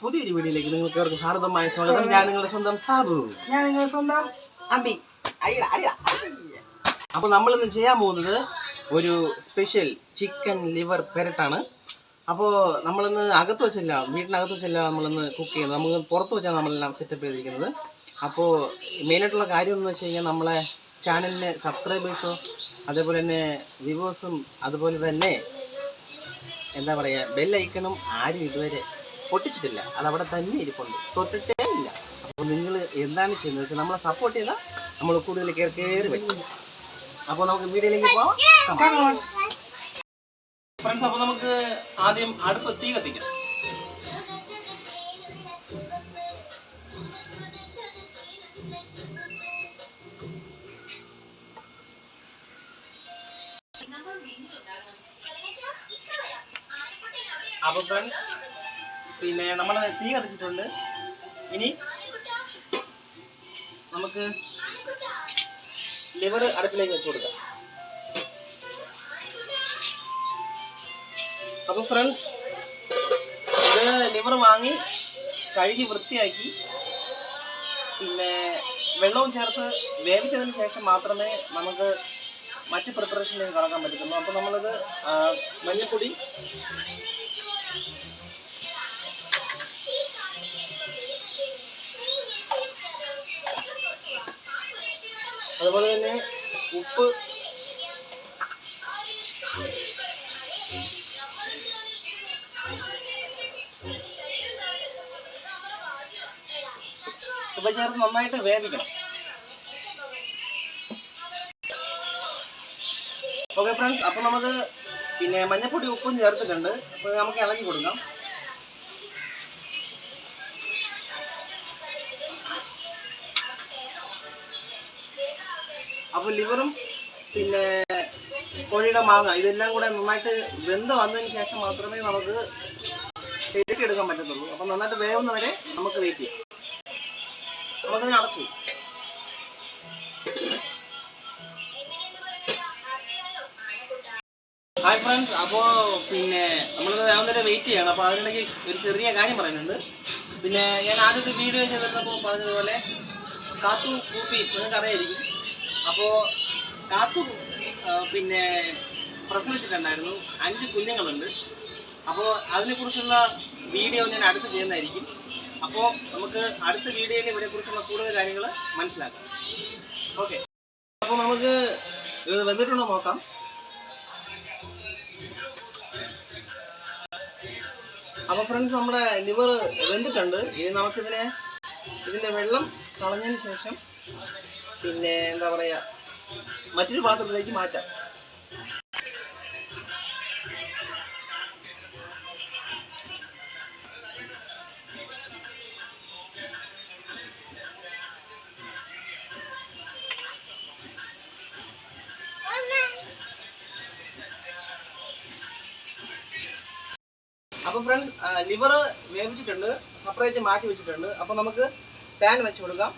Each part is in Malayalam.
പുതിയൊരു വീഡിയോയിലേക്ക് നിങ്ങൾക്ക് അവർക്ക് ഹാർദമായ സ്വാഗതം. ഞാൻ നിങ്ങളുടെ സ്വന്തം സാബു. ഞാൻ നിങ്ങളുടെ സ്വന്തം അബി. അപ്പോൾ നമ്മളിന്ന് ചെയ്യാൻ പോകുന്നത് ഒരു സ്പെഷ്യൽ ചിക്കൻ ലിവർ പെരട്ടാണ്. അപ്പോൾ നമ്മളിന്ന് അകത്ത് വെച്ചല്ല വീട്ടിനകത്ത് വെച്ചല്ല നമ്മളിന്ന് കുക്ക് ചെയ്യുന്നത്. നമുക്ക് പുറത്ത് വെച്ചാണ് നമ്മളെല്ലാം സെറ്റപ്പ് ചെയ്തിരിക്കുന്നത്. അപ്പോൾ മെയിനായിട്ടുള്ള കാര്യം എന്ന് വെച്ച് കഴിഞ്ഞാൽ നമ്മളെ ചാനലിന് സബ്സ്ക്രൈബേഴ്സോ അതേപോലെ തന്നെ വ്യൂവേഴ്സും അതുപോലെ തന്നെ എന്താ പറയുക ബെല്ലൈക്കണും ആരും ഇതുവരെ പൊട്ടിച്ചിട്ടില്ല. അത് അവിടെ തന്നെ ഇരിപ്പുണ്ട്. തൊട്ടിട്ടേ ഇല്ല. അപ്പോൾ നിങ്ങൾ എന്താണ് ചെയ്യുന്നത് വെച്ചാൽ നമ്മളെ സപ്പോർട്ട് ചെയ്താൽ നമ്മൾ കൂടുതൽ കയറി കയറി വരും. അപ്പോൾ നമുക്ക് വീഡിയോയിലേക്ക് പോവാം. ഫ്രണ്ട്സ് അപ്പോൾ നമുക്ക് ആദ്യം അടുപ്പ് തീ കത്തിക്കാം. അപ്പോൾ ഫ്രണ്ട്സ് പിന്നെ നമ്മൾ തീ കത്തിച്ചിട്ടുണ്ട്. ഇനി നമുക്ക് ലിവർ അടുപ്പിലേക്ക് വെച്ച് കൊടുക്കാം. അപ്പോൾ ഫ്രണ്ട്സ് ഇത് ലിവർ വാങ്ങി കഴുകി വൃത്തിയാക്കി. പിന്നെ വെള്ളവും ചേർത്ത് വേവിച്ചതിന് ശേഷം മാത്രമേ നമുക്ക് മറ്റ് പ്രിപ്പറേഷനിലേക്ക് കടക്കാൻ പറ്റത്തുള്ളൂ. അപ്പോൾ നമ്മളിത് മഞ്ഞൾപ്പൊടി അതുപോലെ തന്നെ ഉപ്പ്. ഉപ്പ് ചേർത്ത് നന്നായിട്ട് വേവിക്കണം. ഓക്കെ ഫ്രണ്ട്സ് അപ്പോൾ നമുക്ക് പിന്നെ മഞ്ഞപ്പൊടി ഉപ്പും ചേർത്തിട്ടുണ്ട്. അപ്പോൾ നമുക്ക് ഇളക്കി കൊടുക്കാം. അപ്പോൾ ലിവറും പിന്നെ കോഴിയുടെ മാങ്ങ ഇതെല്ലാം കൂടെ നന്നായിട്ട് വെന്ത് വന്നതിന് ശേഷം മാത്രമേ നമുക്ക് എടുക്കാൻ പറ്റത്തുള്ളൂ. അപ്പോൾ നന്നായിട്ട് വേവുന്നവരെ നമുക്ക് വെയിറ്റ് ചെയ്യാം. നമുക്കതിന് അടച്ചു. ഹായ് ഫ്രണ്ട്സ് അപ്പോൾ പിന്നെ നമ്മളിത് വേവുന്നവരെ വെയിറ്റ് ചെയ്യണം. അപ്പോൾ അതിനിടയ്ക്ക് ഒരു ചെറിയ കാര്യം പറയുന്നുണ്ട്. പിന്നെ ഞാൻ ആദ്യത്തെ വീഡിയോ ചെയ്തിരുന്നപ്പോൾ പറഞ്ഞതുപോലെ കാത്തു കൂപ്പി നിങ്ങൾക്ക് അറിയായിരിക്കും അപ്പോൾ കാത്തു പിന്നെ പ്രസവിച്ചിട്ടുണ്ടായിരുന്നു. അഞ്ച് കുഞ്ഞുങ്ങളുണ്ട്. അപ്പോൾ അതിനെക്കുറിച്ചുള്ള വീഡിയോ ഞാൻ അടുത്ത് ചെയ്യുന്നതായിരിക്കും. അപ്പോ നമുക്ക് അടുത്ത വീഡിയോയിൽ ഇതിനെക്കുറിച്ചുള്ള കൂടുതൽ കാര്യങ്ങൾ മനസ്സിലാക്കാം. ഓക്കെ. അപ്പോൾ നമുക്ക് ഇത് വെന്തിട്ടുണ്ടോ നോക്കാം. അപ്പോൾ ഫ്രണ്ട്സ് നമ്മുടെ ലിവർ വെന്തിട്ടുണ്ട്. ഇനി നമുക്കിതിനെ ഇതിന്റെ വെള്ളം കളഞ്ഞതിന് ശേഷം പിന്നെ എന്താ പറയുക മറ്റൊരു പാത്രത്തിലേക്ക് മാറ്റാം. അപ്പോൾ ഫ്രണ്ട്സ് ലിവർ വേവിച്ചിട്ടുണ്ട് സെപ്പറേറ്റ് മാറ്റി വെച്ചിട്ടുണ്ട്. അപ്പോൾ നമുക്ക് പാൻ വെച്ച് കൊടുക്കാം.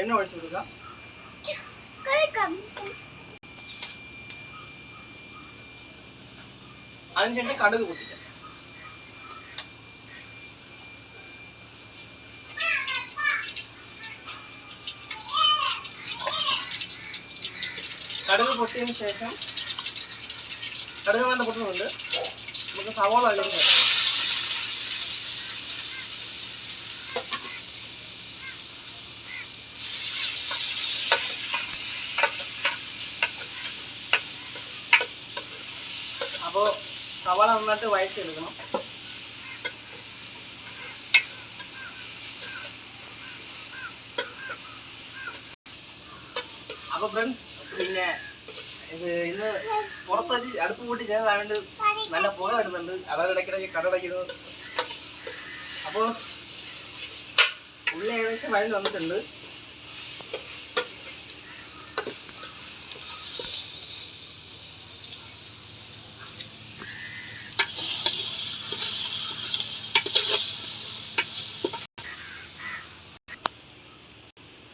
എണ്ണ ഒഴിച്ചു കൊടുക്കാം. അതിനുശേഷം കടുക് പൊട്ടിക്കാം. കടുക് പൊട്ടിയതിന് ശേഷം കടുക് നല്ല പൊട്ടുന്നുണ്ട്. നമുക്ക് സവോള അതിലേക്ക് അപ്പോൾ സവാള നന്നായിട്ട് വഴറ്റിയെടുക്കണം അപ്പോൾ ഫ്രണ്ട്സ് പിന്നെ ഇത് ഇന്ന് പുറത്ത് വെച്ച് അടുപ്പ് കൂട്ടി ചെയ്തതായതുകൊണ്ട് നല്ല പുക വരുന്നുണ്ട്. അതാണ് ഇടയ്ക്കിടയ്ക്ക് കടടയ്ക്കുന്നത് അപ്പോൾ ഉള്ളി ഏകദേശം വഴി വന്നിട്ടുണ്ട്.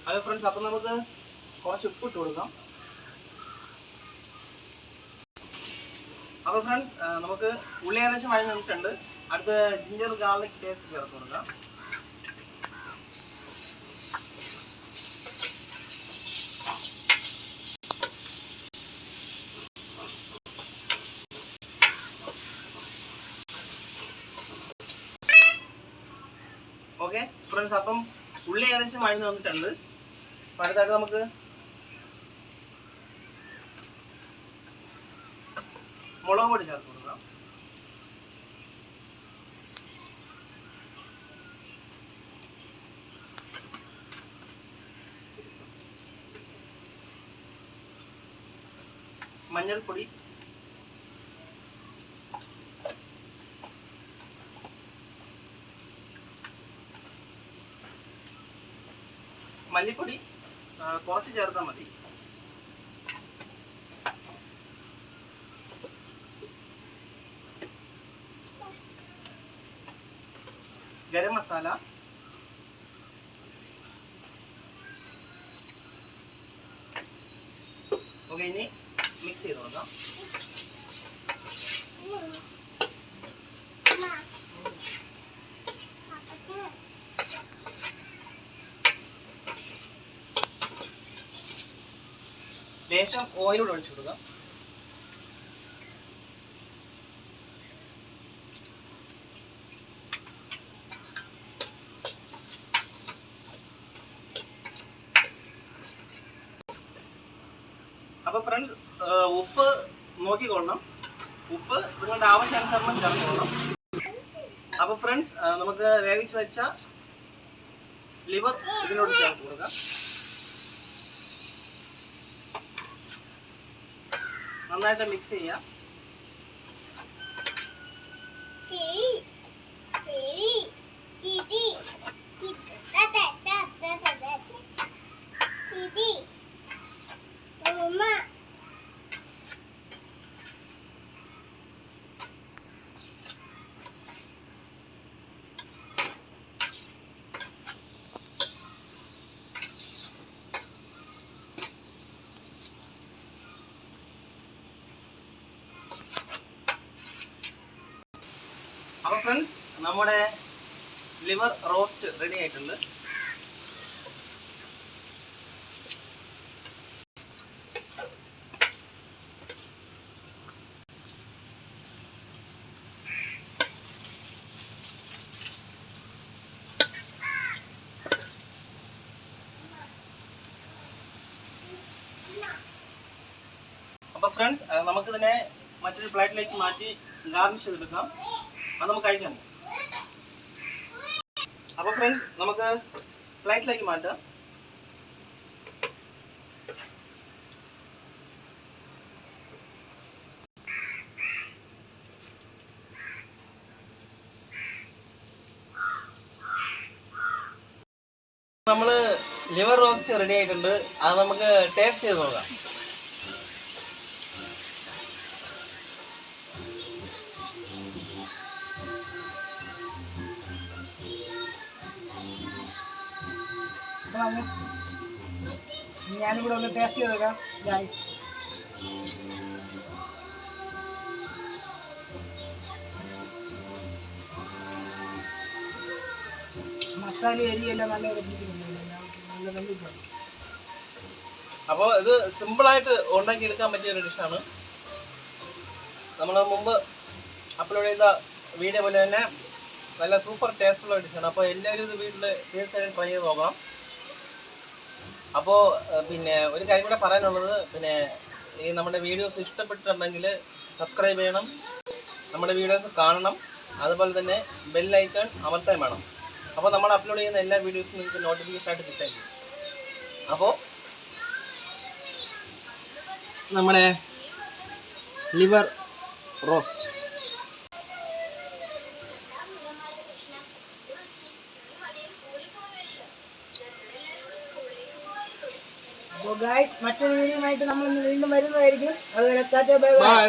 അത് ഫ്രണ്ട്സ് അപ്പം നമുക്ക് കുറച്ച് ഉപ്പ് ഇട്ട് കൊടുക്കാം അപ്പോൾ ഫ്രണ്ട്സ് നമുക്ക് ഉള്ളി ഏകദേശം വഴി നിന്നിട്ടുണ്ട്. അടുത്ത ജിഞ്ചർ ഗാർലിക് പേസ്റ്റ് ചേർത്ത് കൊടുക്കാം. ഓക്കെ ഫ്രണ്ട്സ് അപ്പം ഉള്ളി ഏകദേശം വഴി വന്നിട്ടുണ്ട് അടുത്തായിട്ട് നമുക്ക് മുളക് പൊടി ചേർത്ത് കൊടുക്കാം. മഞ്ഞൾപ്പൊടി. മല്ലിപ്പൊടി. കുറച്ച് ചേർത്താൽ മതി ഗരം മസാല ഓക്കെ ഇനി മിക്സ് ചെയ്ത് കൊടുക്കാം ലേശം ഓയിലൂടെ ഒഴിച്ചു കൊടുക്കാം. അപ്പൊ ഫ്രണ്ട്സ് ഉപ്പ് നോക്കിക്കൊള്ളണം. ഉപ്പ് നിങ്ങളുടെ ആവശ്യാനുസരണം ചേർത്തോളണം അപ്പൊ ഫ്രണ്ട്സ് നമുക്ക് വേവിച്ച് വെച്ച ലിവർ ഇതിനോട് ചേർത്ത് കൊടുക്കാം. നന്നായിട്ട് മിക്സ് ചെയ്യാം. അപ്പൊ ഫ്രണ്ട്സ് നമ്മുടെ ലിവർ റോസ്റ്റ് റെഡി ആയിട്ടുണ്ട്. അപ്പൊ ഫ്രണ്ട്സ് നമുക്കിതിനെ മറ്റൊരു പ്ലേറ്റിലേക്ക് മാറ്റി ഗാർണിഷ് ചെയ്തെടുക്കാം. അത് നമുക്ക് കഴിക്കാം. അപ്പൊ ഫ്രണ്ട്സ് നമുക്ക് പ്ലേറ്റിലേക്ക് മാറ്റാം. നമ്മൾ ലിവർ റോസ്റ്റ് റെഡി ആയിട്ടുണ്ട്. അത് നമുക്ക് ടേസ്റ്റ് ചെയ്ത് നോക്കാം. അങ്ങ് ഞാനും കൂടെ ഒന്ന് ടേസ്റ്റ് ചെയ്ത് നോക്കാം ഗൈസ് മസാല അരിയെല്ലാം നല്ല നല്ല വെള്ളിപ്പാണ് അപ്പോൾ ഇത് സിമ്പിളായിട്ട് ഉണ്ടാക്കി എടുക്കാൻ പറ്റിയ ഒരു ഡിഷാണ് നമ്മൾ മുമ്പ് അപ്ലോഡ് ചെയ്ത വീഡിയോ പോലെ തന്നെ നല്ല സൂപ്പർ ടേസ്റ്റുള്ള ഡിഷാണ് അപ്പോൾ എല്ലാവരും ഇത് വീട്ടിൽ തീർച്ചയായും ട്രൈ ചെയ്ത് നോക്കണം. അപ്പോൾ പിന്നെ ഒരു കാര്യം കൂടെ പറയാനുള്ളത് പിന്നെ ഈ നമ്മുടെ വീഡിയോസ് ഇഷ്ടപ്പെട്ടിട്ടുണ്ടെങ്കിൽ സബ്സ്ക്രൈബ് ചെയ്യണം നമ്മുടെ വീഡിയോസ് കാണണം അതുപോലെ തന്നെ ബെല്ലൈക്കൺ അമർത്താൻ വേണം. അപ്പോൾ നമ്മൾ അപ്ലോഡ് ചെയ്യുന്ന എല്ലാ വീഡിയോസും നിങ്ങൾക്ക് നോട്ടിഫിക്കേഷൻ ആയിട്ട് കിട്ടായിരിക്കും അപ്പോൾ നമ്മുടെ ലിവർ റോസ്റ്റ് അപ്പോൾ ഗായ്സ് മറ്റൊരു വീഡിയോ ആയിട്ട് നമ്മൾ വീണ്ടും വരുന്നതായിരിക്കും. അതുപോലെ ബൈ ബൈ.